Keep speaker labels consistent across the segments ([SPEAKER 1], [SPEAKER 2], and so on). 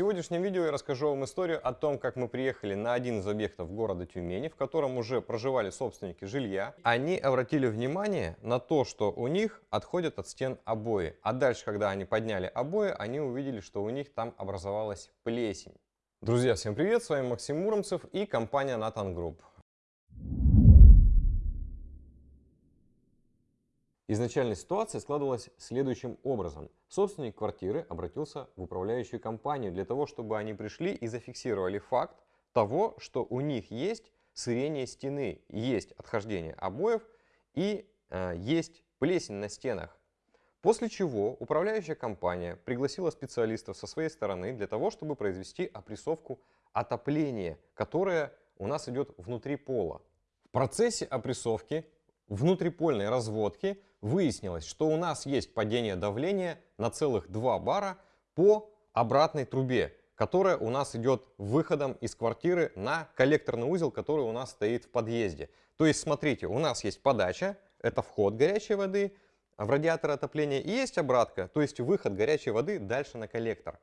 [SPEAKER 1] сегодняшнем видео я расскажу вам историю о том, как мы приехали на один из объектов города Тюмени, в котором уже проживали собственники жилья. Они обратили внимание на то, что у них отходят от стен обои. А дальше, когда они подняли обои, они увидели, что у них там образовалась плесень. Друзья, всем привет! С вами Максим Муромцев и компания Nathan Group. Изначальная ситуация складывалась следующим образом. Собственник квартиры обратился в управляющую компанию для того, чтобы они пришли и зафиксировали факт того, что у них есть сырение стены, есть отхождение обоев и э, есть плесень на стенах. После чего управляющая компания пригласила специалистов со своей стороны для того, чтобы произвести опрессовку отопления, которое у нас идет внутри пола. В процессе опрессовки внутрипольной разводки выяснилось, что у нас есть падение давления на целых 2 бара по обратной трубе, которая у нас идет выходом из квартиры на коллекторный узел, который у нас стоит в подъезде. То есть, смотрите, у нас есть подача, это вход горячей воды в радиатор отопления, и есть обратка, то есть выход горячей воды дальше на коллектор.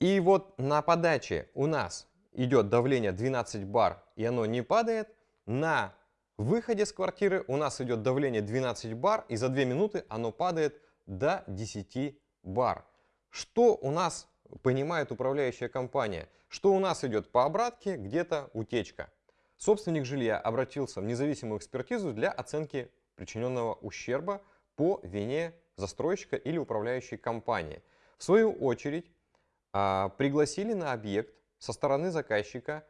[SPEAKER 1] И вот на подаче у нас идет давление 12 бар, и оно не падает, на в выходе с квартиры у нас идет давление 12 бар, и за 2 минуты оно падает до 10 бар. Что у нас понимает управляющая компания? Что у нас идет по обратке, где-то утечка. Собственник жилья обратился в независимую экспертизу для оценки причиненного ущерба по вине застройщика или управляющей компании. В свою очередь а, пригласили на объект со стороны заказчика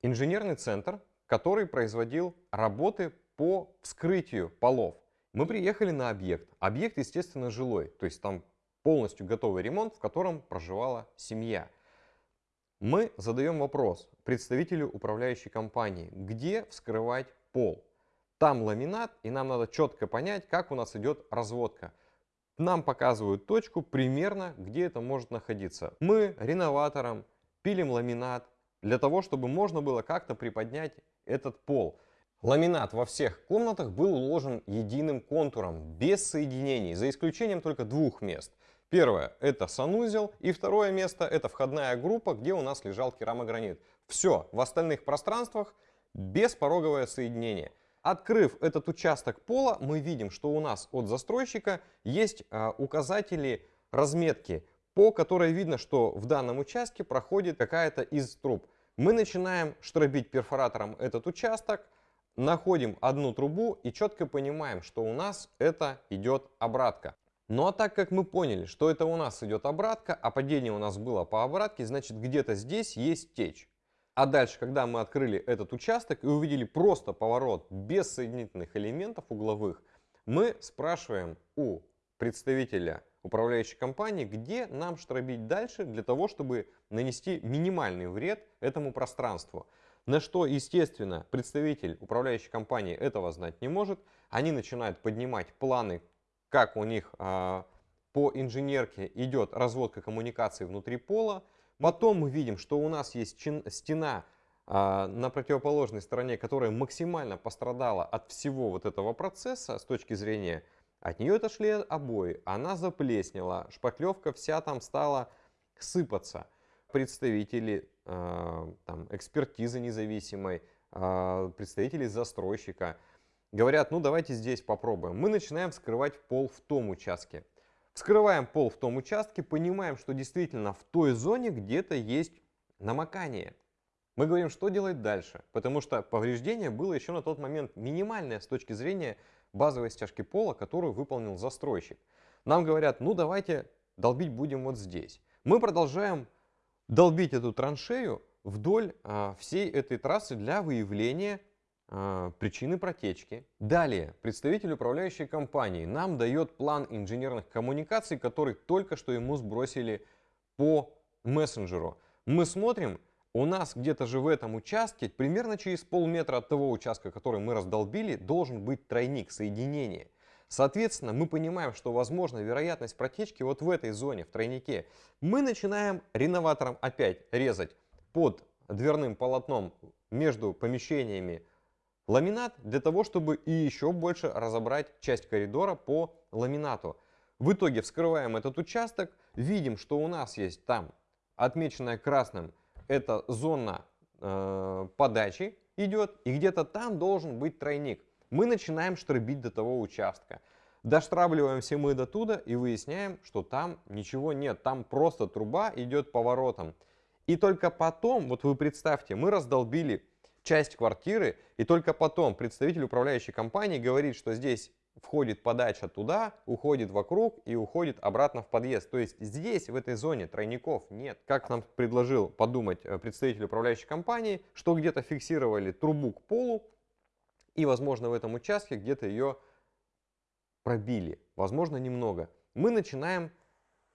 [SPEAKER 1] инженерный центр который производил работы по вскрытию полов. Мы приехали на объект. Объект, естественно, жилой, то есть там полностью готовый ремонт, в котором проживала семья. Мы задаем вопрос представителю управляющей компании, где вскрывать пол. Там ламинат, и нам надо четко понять, как у нас идет разводка. Нам показывают точку примерно, где это может находиться. Мы реноватором пилим ламинат для того, чтобы можно было как-то приподнять этот пол. Ламинат во всех комнатах был уложен единым контуром, без соединений, за исключением только двух мест. Первое – это санузел, и второе место – это входная группа, где у нас лежал керамогранит. Все, в остальных пространствах беспороговое соединение. Открыв этот участок пола, мы видим, что у нас от застройщика есть а, указатели разметки, по которой видно, что в данном участке проходит какая-то из труб. Мы начинаем штробить перфоратором этот участок, находим одну трубу и четко понимаем, что у нас это идет обратка. Ну а так как мы поняли, что это у нас идет обратка, а падение у нас было по обратке, значит где-то здесь есть течь. А дальше, когда мы открыли этот участок и увидели просто поворот без соединительных элементов угловых, мы спрашиваем у представителя управляющей компании, где нам штробить дальше для того, чтобы нанести минимальный вред этому пространству. На что, естественно, представитель управляющей компании этого знать не может. Они начинают поднимать планы, как у них э, по инженерке идет разводка коммуникаций внутри пола. Потом мы видим, что у нас есть стена э, на противоположной стороне, которая максимально пострадала от всего вот этого процесса с точки зрения от нее отошли обои, она заплеснела, шпаклевка вся там стала сыпаться. Представители э, там, экспертизы независимой, э, представители застройщика говорят, ну давайте здесь попробуем. Мы начинаем вскрывать пол в том участке. Вскрываем пол в том участке, понимаем, что действительно в той зоне где-то есть намокание. Мы говорим, что делать дальше, потому что повреждение было еще на тот момент минимальное с точки зрения базовой стяжки пола, которую выполнил застройщик. Нам говорят, ну давайте долбить будем вот здесь. Мы продолжаем долбить эту траншею вдоль а, всей этой трассы для выявления а, причины протечки. Далее, представитель управляющей компании нам дает план инженерных коммуникаций, который только что ему сбросили по мессенджеру. Мы смотрим, у нас где-то же в этом участке, примерно через полметра от того участка, который мы раздолбили, должен быть тройник соединения. Соответственно, мы понимаем, что возможна вероятность протечки вот в этой зоне, в тройнике. Мы начинаем реноватором опять резать под дверным полотном между помещениями ламинат для того, чтобы и еще больше разобрать часть коридора по ламинату. В итоге вскрываем этот участок, видим, что у нас есть там отмеченная красным, это зона э, подачи идет, и где-то там должен быть тройник. Мы начинаем штробить до того участка. Доштравливаемся мы до туда и выясняем, что там ничего нет. Там просто труба идет поворотом. И только потом, вот вы представьте, мы раздолбили часть квартиры, и только потом представитель управляющей компании говорит, что здесь входит подача туда, уходит вокруг и уходит обратно в подъезд. То есть здесь, в этой зоне, тройников нет. Как нам предложил подумать э, представитель управляющей компании, что где-то фиксировали трубу к полу, и, возможно, в этом участке где-то ее пробили. Возможно, немного. Мы начинаем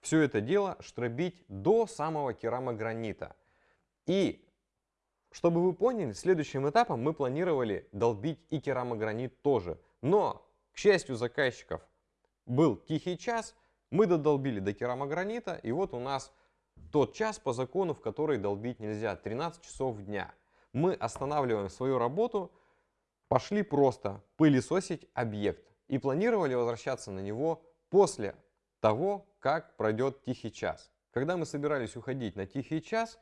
[SPEAKER 1] все это дело штробить до самого керамогранита. И чтобы вы поняли, следующим этапом мы планировали долбить и керамогранит тоже. Но, к счастью заказчиков, был тихий час, мы додолбили до керамогранита, и вот у нас тот час по закону, в который долбить нельзя, 13 часов дня. Мы останавливаем свою работу, пошли просто пылесосить объект и планировали возвращаться на него после того, как пройдет тихий час. Когда мы собирались уходить на тихий час,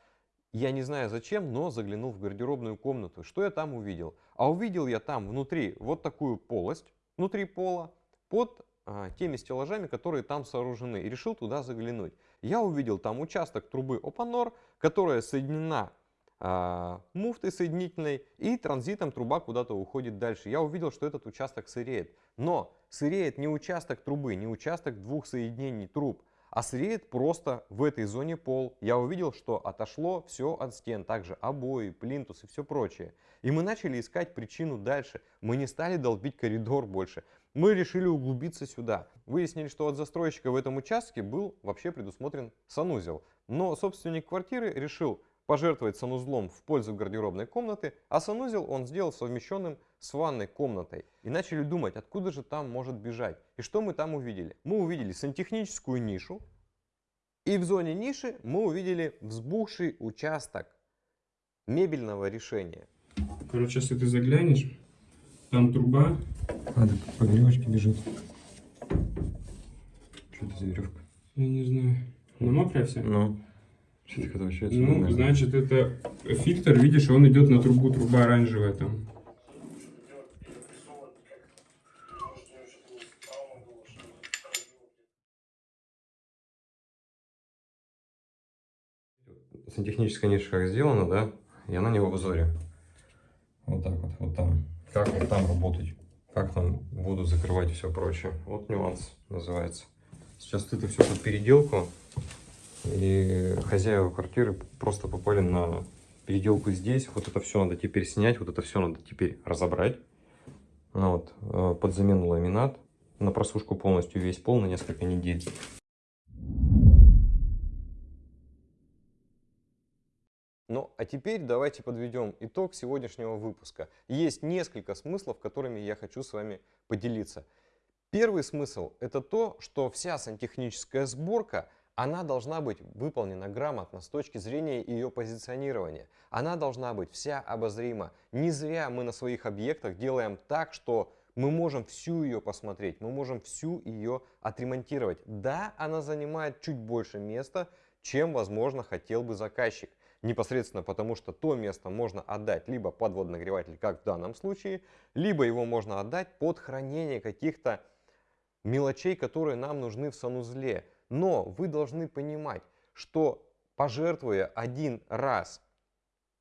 [SPEAKER 1] я не знаю зачем, но заглянул в гардеробную комнату. Что я там увидел? А увидел я там внутри вот такую полость, внутри пола, под а, теми стеллажами, которые там сооружены. И решил туда заглянуть. Я увидел там участок трубы Опанор, которая соединена а, муфтой соединительной и транзитом труба куда-то уходит дальше. Я увидел, что этот участок сыреет. Но сыреет не участок трубы, не участок двух соединений труб, а среет просто в этой зоне пол. Я увидел, что отошло все от стен, также обои, плинтус и все прочее. И мы начали искать причину дальше. Мы не стали долбить коридор больше. Мы решили углубиться сюда. Выяснили, что от застройщика в этом участке был вообще предусмотрен санузел. Но собственник квартиры решил пожертвовать санузлом в пользу гардеробной комнаты, а санузел он сделал совмещенным с ванной комнатой. И начали думать, откуда же там может бежать. И что мы там увидели? Мы увидели сантехническую нишу, и в зоне ниши мы увидели взбухший участок мебельного решения.
[SPEAKER 2] Короче, если ты заглянешь, там труба.
[SPEAKER 3] А, да по веревочке бежит. Что это за веревка?
[SPEAKER 2] Я не знаю. Она мокрая вся?
[SPEAKER 3] Ну. Что это возвращается?
[SPEAKER 2] Ну, значит, это фильтр, видишь, он идет на трубу, труба оранжевая там.
[SPEAKER 1] Сантехническая ниша как сделана, да? И она не в обзоре. Вот так вот, вот там. Как вот там работать? Как там буду закрывать и все прочее. Вот нюанс называется. Сейчас это все под переделку. И хозяева квартиры просто попали на переделку здесь. Вот это все надо теперь снять, вот это все надо теперь разобрать. Ну вот, э, под замену ламинат. На просушку полностью весь пол на несколько недель. Ну, а теперь давайте подведем итог сегодняшнего выпуска. Есть несколько смыслов, которыми я хочу с вами поделиться. Первый смысл – это то, что вся сантехническая сборка – она должна быть выполнена грамотно с точки зрения ее позиционирования. Она должна быть вся обозрима. Не зря мы на своих объектах делаем так, что мы можем всю ее посмотреть, мы можем всю ее отремонтировать. Да, она занимает чуть больше места, чем, возможно, хотел бы заказчик. Непосредственно потому, что то место можно отдать либо под водонагреватель, как в данном случае, либо его можно отдать под хранение каких-то мелочей, которые нам нужны в санузле. Но вы должны понимать, что пожертвуя один раз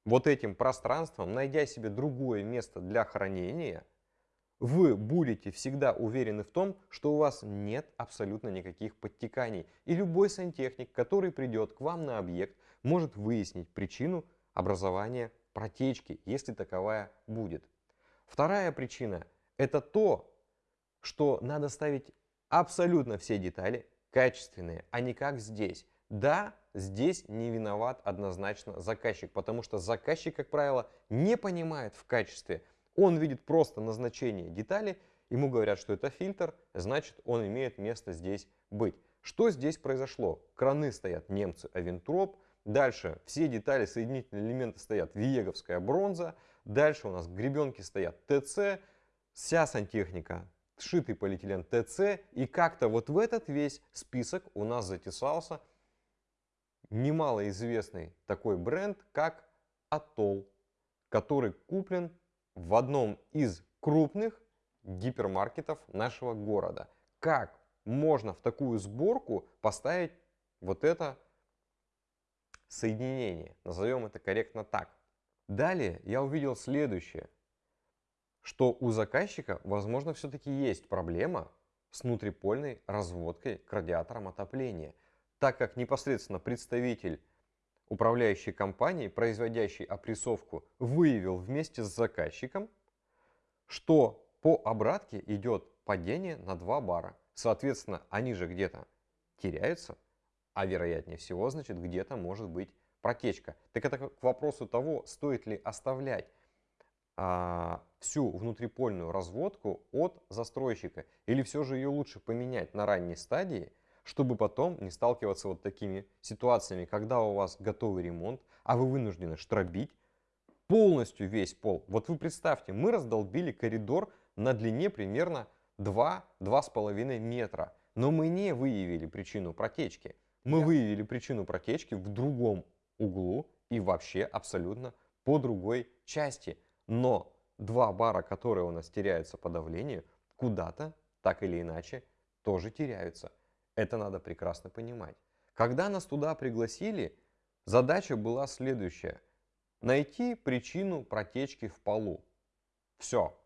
[SPEAKER 1] вот этим пространством, найдя себе другое место для хранения, вы будете всегда уверены в том, что у вас нет абсолютно никаких подтеканий. И любой сантехник, который придет к вам на объект, может выяснить причину образования протечки, если таковая будет. Вторая причина – это то, что надо ставить абсолютно все детали качественные, а не как здесь. Да, здесь не виноват однозначно заказчик, потому что заказчик, как правило, не понимает в качестве. Он видит просто назначение детали, ему говорят, что это фильтр, значит он имеет место здесь быть. Что здесь произошло? Краны стоят немцы Авентроп, дальше все детали, соединительные элементы стоят Виеговская бронза, дальше у нас гребенки стоят ТЦ, вся сантехника сшитый полиэтилен ТЦ, и как-то вот в этот весь список у нас затесался немалоизвестный такой бренд, как Atoll, который куплен в одном из крупных гипермаркетов нашего города. Как можно в такую сборку поставить вот это соединение? Назовем это корректно так. Далее я увидел следующее, что у заказчика, возможно, все-таки есть проблема с внутрипольной разводкой к радиаторам отопления, так как непосредственно представитель управляющей компании, производящей опрессовку, выявил вместе с заказчиком, что по обратке идет падение на 2 бара. Соответственно, они же где-то теряются, а вероятнее всего, значит, где-то может быть протечка. Так это к вопросу того, стоит ли оставлять а, всю внутрипольную разводку от застройщика или все же ее лучше поменять на ранней стадии, чтобы потом не сталкиваться вот такими ситуациями, когда у вас готовый ремонт, а вы вынуждены штробить полностью весь пол. Вот вы представьте, мы раздолбили коридор на длине примерно 2-2,5 метра, но мы не выявили причину протечки. Мы yeah. выявили причину протечки в другом углу и вообще абсолютно по другой части. Но два бара, которые у нас теряются по давлению, куда-то, так или иначе, тоже теряются. Это надо прекрасно понимать. Когда нас туда пригласили, задача была следующая. Найти причину протечки в полу. Все.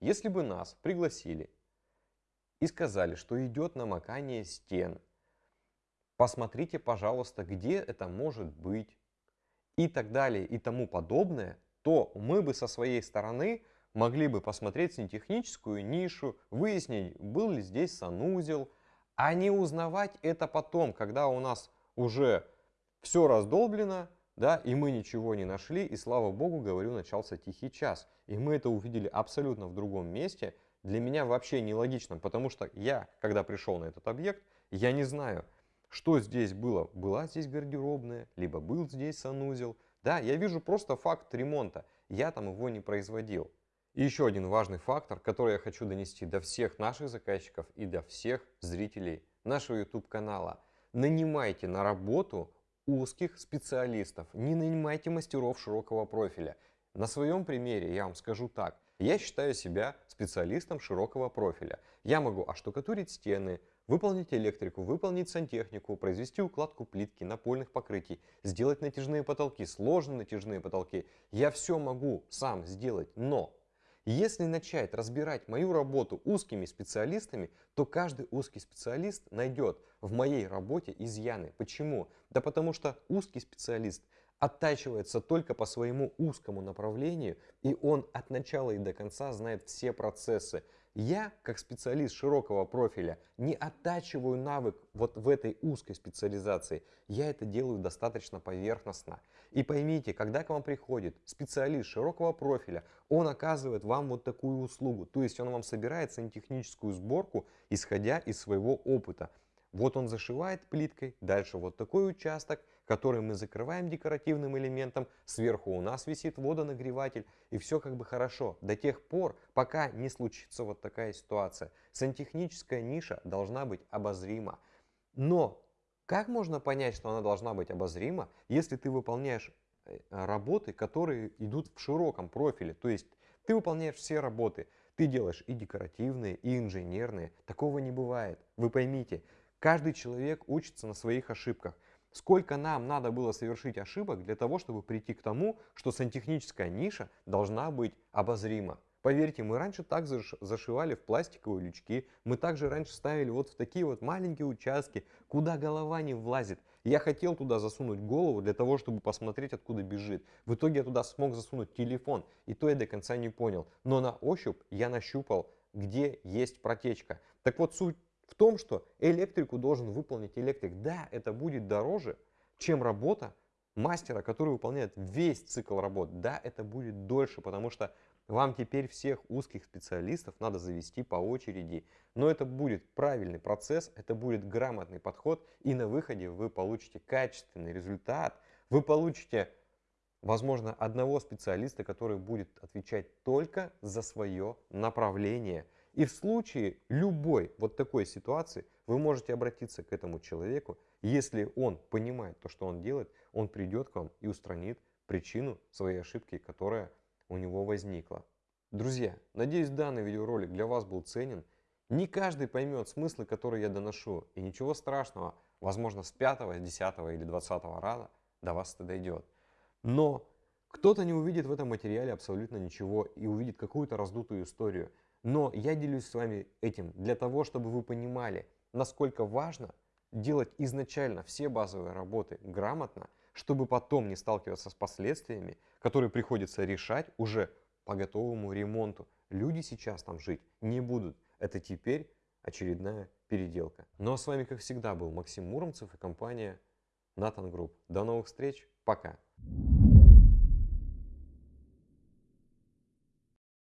[SPEAKER 1] Если бы нас пригласили и сказали, что идет намокание стен, посмотрите, пожалуйста, где это может быть и так далее и тому подобное, то мы бы со своей стороны могли бы посмотреть сантехническую нишу, выяснить, был ли здесь санузел, а не узнавать это потом, когда у нас уже все раздолблено, да, и мы ничего не нашли, и слава богу, говорю, начался тихий час. И мы это увидели абсолютно в другом месте. Для меня вообще нелогично, потому что я, когда пришел на этот объект, я не знаю, что здесь было. Была здесь гардеробная, либо был здесь санузел. Да, я вижу просто факт ремонта. Я там его не производил. И еще один важный фактор, который я хочу донести до всех наших заказчиков и до всех зрителей нашего YouTube канала. Нанимайте на работу узких специалистов, не нанимайте мастеров широкого профиля. На своем примере я вам скажу так. Я считаю себя специалистом широкого профиля. Я могу оштукатурить стены, выполнить электрику, выполнить сантехнику, произвести укладку плитки, напольных покрытий, сделать натяжные потолки, сложные натяжные потолки. Я все могу сам сделать, но если начать разбирать мою работу узкими специалистами, то каждый узкий специалист найдет в моей работе изъяны. Почему? Да потому что узкий специалист оттачивается только по своему узкому направлению, и он от начала и до конца знает все процессы. Я, как специалист широкого профиля, не оттачиваю навык вот в этой узкой специализации. Я это делаю достаточно поверхностно. И поймите, когда к вам приходит специалист широкого профиля, он оказывает вам вот такую услугу. То есть он вам собирает сантехническую сборку, исходя из своего опыта. Вот он зашивает плиткой, дальше вот такой участок, который мы закрываем декоративным элементом, сверху у нас висит водонагреватель, и все как бы хорошо, до тех пор, пока не случится вот такая ситуация. Сантехническая ниша должна быть обозрима. Но как можно понять, что она должна быть обозрима, если ты выполняешь э, работы, которые идут в широком профиле, то есть ты выполняешь все работы, ты делаешь и декоративные, и инженерные. Такого не бывает. Вы поймите, Каждый человек учится на своих ошибках. Сколько нам надо было совершить ошибок для того, чтобы прийти к тому, что сантехническая ниша должна быть обозрима. Поверьте, мы раньше так зашивали в пластиковые лючки, мы также раньше ставили вот в такие вот маленькие участки, куда голова не влазит. Я хотел туда засунуть голову для того, чтобы посмотреть, откуда бежит. В итоге я туда смог засунуть телефон, и то я до конца не понял. Но на ощупь я нащупал, где есть протечка. Так вот, суть в том, что электрику должен выполнить электрик. Да, это будет дороже, чем работа мастера, который выполняет весь цикл работ. Да, это будет дольше, потому что вам теперь всех узких специалистов надо завести по очереди. Но это будет правильный процесс, это будет грамотный подход, и на выходе вы получите качественный результат. Вы получите, возможно, одного специалиста, который будет отвечать только за свое направление – и в случае любой вот такой ситуации вы можете обратиться к этому человеку Если он понимает то, что он делает, он придет к вам и устранит причину своей ошибки, которая у него возникла. Друзья, надеюсь данный видеоролик для вас был ценен. Не каждый поймет смыслы, которые я доношу. И ничего страшного, возможно с 5, 10 или 20 раза до вас это дойдет. Но кто-то не увидит в этом материале абсолютно ничего и увидит какую-то раздутую историю. Но я делюсь с вами этим для того, чтобы вы понимали, насколько важно делать изначально все базовые работы грамотно, чтобы потом не сталкиваться с последствиями, которые приходится решать уже по готовому ремонту. Люди сейчас там жить не будут. Это теперь очередная переделка. Ну а с вами, как всегда, был Максим Муромцев и компания Натан Групп. До новых встреч. Пока.